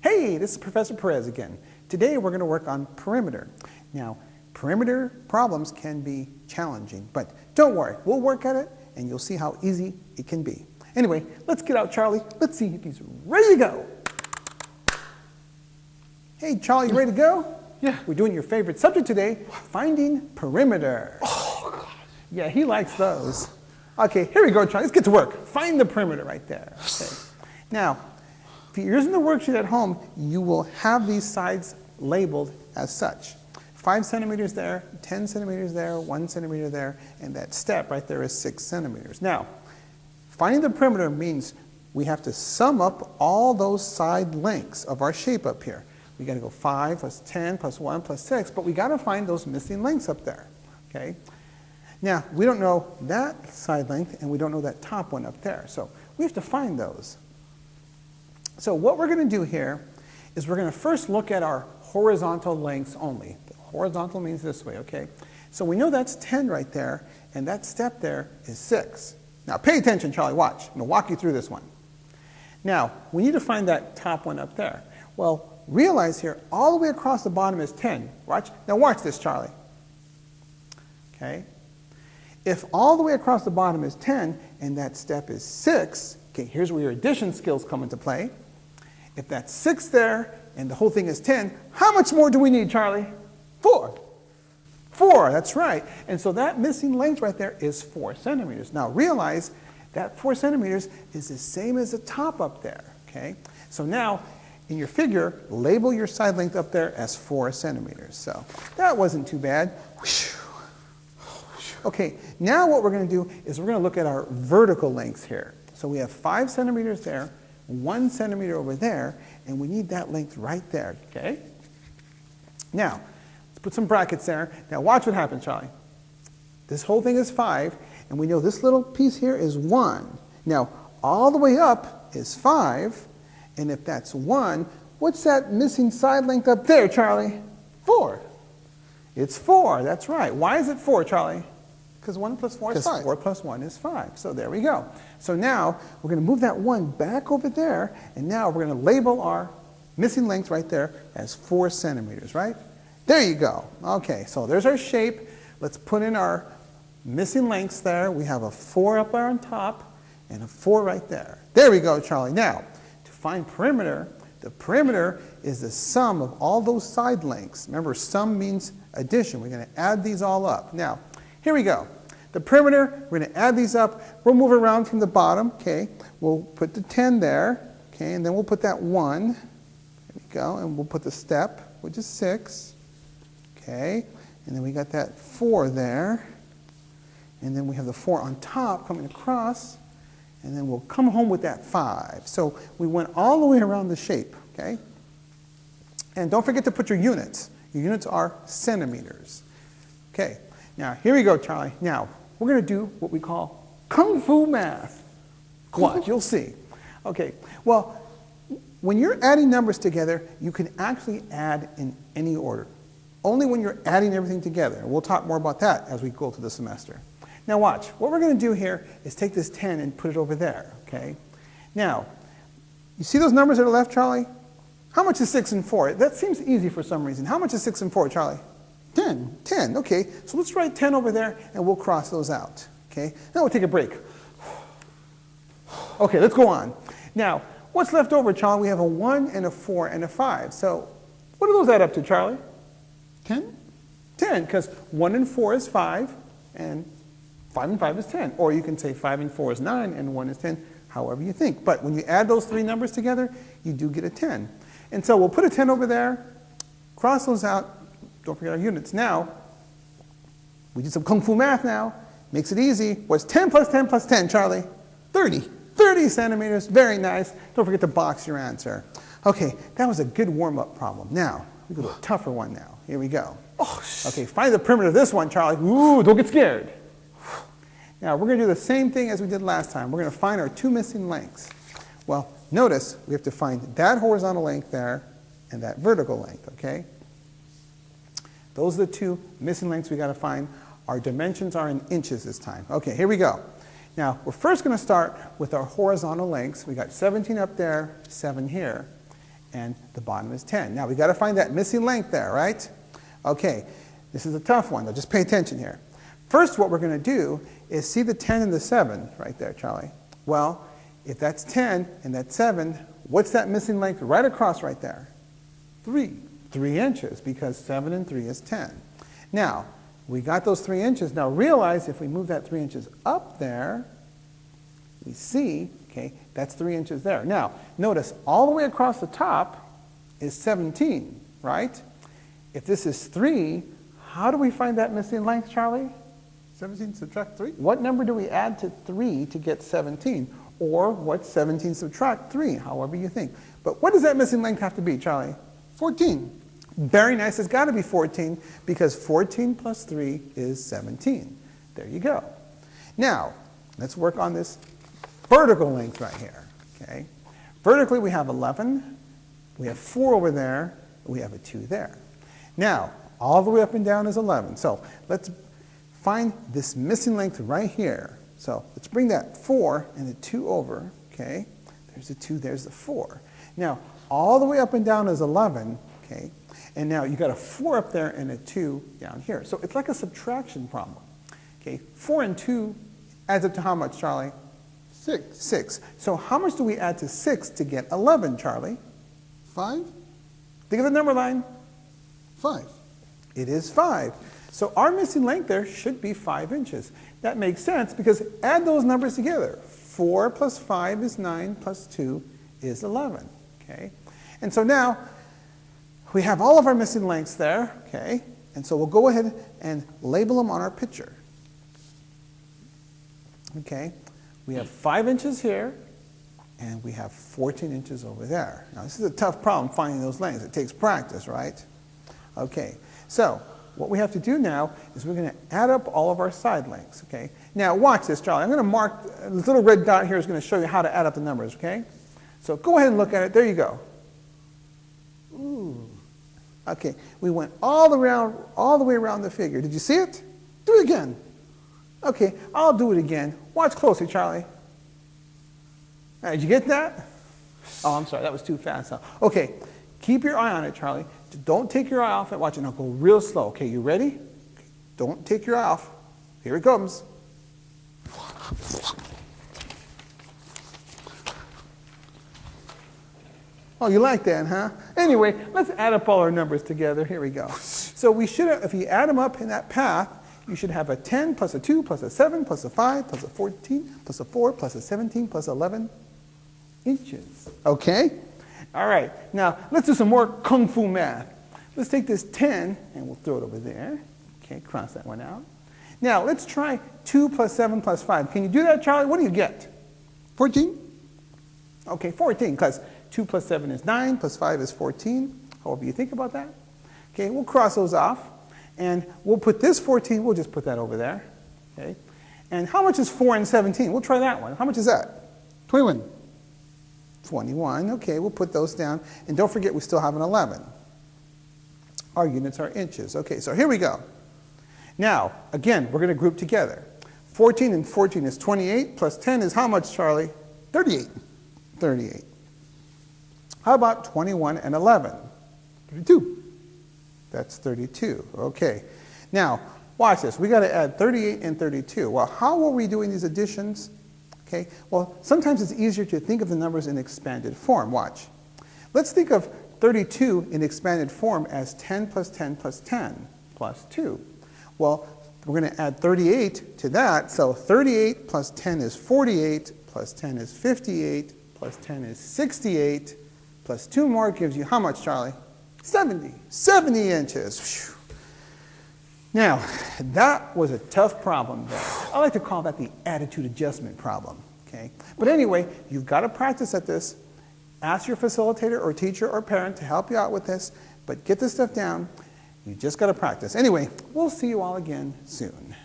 Hey, this is Professor Perez again. Today we're going to work on perimeter. Now, perimeter problems can be challenging, but don't worry, we'll work at it and you'll see how easy it can be. Anyway, let's get out Charlie. Let's see if he's ready to go. Hey, Charlie, you ready to go? Yeah. We're doing your favorite subject today, finding perimeter. Oh, God. Yeah, he likes those. Okay, here we go, Charlie. Let's get to work. Find the perimeter right there. Okay. Now, if you're using the worksheet at home, you will have these sides labeled as such. Five centimeters there, 10 centimeters there, one centimeter there, and that step right there is six centimeters. Now, finding the perimeter means we have to sum up all those side lengths of our shape up here. We got to go 5 plus 10 plus 1 plus 6, but we got to find those missing lengths up there. Okay? Now, we don't know that side length, and we don't know that top one up there. So we have to find those. So what we're going to do here is we're going to first look at our horizontal lengths only. The horizontal means this way, okay? So we know that's 10 right there, and that step there is 6. Now pay attention, Charlie, watch. I'm going to walk you through this one. Now, we need to find that top one up there. Well, realize here, all the way across the bottom is 10. Watch. Now watch this, Charlie. Okay? If all the way across the bottom is 10, and that step is 6, okay, here's where your addition skills come into play. If that's 6 there, and the whole thing is 10, how much more do we need, Charlie? 4. 4, that's right. And so that missing length right there is 4 centimeters. Now realize that 4 centimeters is the same as the top up there, okay? So now, in your figure, label your side length up there as 4 centimeters. So that wasn't too bad. Okay, now what we're going to do is we're going to look at our vertical lengths here. So we have 5 centimeters there, 1 centimeter over there, and we need that length right there, okay? Now, let's put some brackets there. Now watch what happens, Charlie. This whole thing is 5, and we know this little piece here is 1. Now, all the way up is 5, and if that's 1, what's that missing side length up there, Charlie? 4. It's 4, that's right. Why is it 4, Charlie? Because 1 plus 4 is 5. 4 plus 1 is 5. So there we go. So now we're going to move that 1 back over there, and now we're going to label our missing length right there as 4 centimeters, right? There you go. Okay, so there's our shape. Let's put in our missing lengths there. We have a 4 up there on top and a 4 right there. There we go, Charlie. Now, to find perimeter, the perimeter is the sum of all those side lengths. Remember, sum means addition. We're going to add these all up. Now, here we go. The perimeter, we're going to add these up. We'll move around from the bottom, okay? We'll put the 10 there, okay? And then we'll put that 1. There we go. And we'll put the step, which is 6, okay? And then we got that 4 there. And then we have the 4 on top coming across. And then we'll come home with that 5. So we went all the way around the shape, okay? And don't forget to put your units. Your units are centimeters. Okay, now here we go, Charlie. Now, we're going to do what we call kung fu math. Watch, you'll see. Okay, well, when you're adding numbers together, you can actually add in any order. Only when you're adding everything together. We'll talk more about that as we go through the semester. Now watch, what we're going to do here is take this 10 and put it over there, okay? Now, you see those numbers that are left, Charlie? How much is 6 and 4? That seems easy for some reason. How much is 6 and 4, Charlie? 10. 10, okay. So let's write 10 over there and we'll cross those out, okay? Now we'll take a break. Okay, let's go on. Now, what's left over, Charlie? We have a 1 and a 4 and a 5. So what do those add up to, Charlie? 10? 10, because 1 and 4 is 5 and 5 and 5 is 10. Or you can say 5 and 4 is 9 and 1 is 10, however you think. But when you add those three numbers together, you do get a 10. And so we'll put a 10 over there, cross those out, don't forget our units. Now, we did some kung fu math now. Makes it easy. What's 10 plus 10 plus 10, Charlie? 30. 30 centimeters. Very nice. Don't forget to box your answer. Okay, that was a good warm-up problem. Now, we go to a tougher one now. Here we go. Oh, Okay, find the perimeter of this one, Charlie. Ooh, don't get scared. Now, we're going to do the same thing as we did last time. We're going to find our two missing lengths. Well, notice we have to find that horizontal length there and that vertical length, okay? Those are the two missing lengths we got to find. Our dimensions are in inches this time. Okay, here we go. Now, we're first going to start with our horizontal lengths. We got 17 up there, 7 here. and the bottom is 10. Now, we got to find that missing length there, right? Okay, this is a tough one, though. Just pay attention here. First, what we're going to do is see the 10 and the 7 right there, Charlie. Well, if that's 10 and that's 7, what's that missing length right across right there? 3. 3 inches, because 7 and 3 is 10. Now, we got those 3 inches. Now, realize if we move that 3 inches up there, we see, okay, that's 3 inches there. Now, notice all the way across the top is 17, right? If this is 3, how do we find that missing length, Charlie? 17 subtract 3? What number do we add to 3 to get 17? Or what's 17 subtract 3, however you think. But what does that missing length have to be, Charlie? 14. Very nice. It's got to be 14 because 14 plus 3 is 17. There you go. Now, let's work on this vertical length right here. Okay. Vertically, we have 11. We have 4 over there. We have a 2 there. Now, all the way up and down is 11. So let's find this missing length right here. So let's bring that 4 and the 2 over, okay? There's the 2, there's the 4. Now, all the way up and down is 11, okay? And now you've got a 4 up there and a 2 down here. So it's like a subtraction problem, okay? 4 and 2 adds up to how much, Charlie? 6. 6. So how much do we add to 6 to get 11, Charlie? 5? Think of the number line. 5. It is 5. So our missing length there should be 5 inches. That makes sense because add those numbers together. 4 plus 5 is 9 plus 2 is 11. Okay? And so now we have all of our missing lengths there. Okay? And so we'll go ahead and label them on our picture. Okay? We have 5 inches here and we have 14 inches over there. Now this is a tough problem finding those lengths. It takes practice, right? Okay. So what we have to do now is we're going to add up all of our side lengths, okay? Now watch this, Charlie. I'm going to mark, this little red dot here is going to show you how to add up the numbers, okay? So go ahead and look at it. There you go. Ooh. Okay, we went all the, all the way around the figure. Did you see it? Do it again. Okay, I'll do it again. Watch closely, Charlie. Right, did you get that? Oh, I'm sorry, that was too fast. Okay, keep your eye on it, Charlie. Don't take your eye off it. Watch it now. Go real slow. Okay, you ready? Don't take your eye off. Here it comes. Oh, you like that, huh? Anyway, let's add up all our numbers together. Here we go. So we should, if you add them up in that path, you should have a 10 plus a 2 plus a 7 plus a 5 plus a 14 plus a 4 plus a 17 plus 11 inches. Okay? All right, now let's do some more kung fu math. Let's take this 10 and we'll throw it over there. Okay, cross that one out. Now let's try 2 plus 7 plus 5. Can you do that, Charlie? What do you get? 14? Okay, 14, because 2 plus 7 is 9, plus 5 is 14. However you think about that. Okay, we'll cross those off. And we'll put this 14, we'll just put that over there. Okay. And how much is 4 and 17? We'll try that one. How much is that? 21. 21. Okay, we'll put those down. And don't forget, we still have an 11. Our units are inches. Okay, so here we go. Now, again, we're going to group together. 14 and 14 is 28, plus 10 is how much, Charlie? 38. 38. How about 21 and 11? 32. That's 32. Okay. Now, watch this. we got to add 38 and 32. Well, how are we doing these additions? Okay, well, sometimes it's easier to think of the numbers in expanded form. Watch. Let's think of 32 in expanded form as 10 plus 10 plus 10 plus 2. Well, we're going to add 38 to that, so 38 plus 10 is 48, plus 10 is 58, plus 10 is 68, plus 2 more gives you how much, Charlie? 70. 70 inches. Whew. Now, that was a tough problem there. I like to call that the attitude adjustment problem. Okay? But anyway, you've got to practice at this. Ask your facilitator or teacher or parent to help you out with this, but get this stuff down. You just got to practice. Anyway, we'll see you all again soon.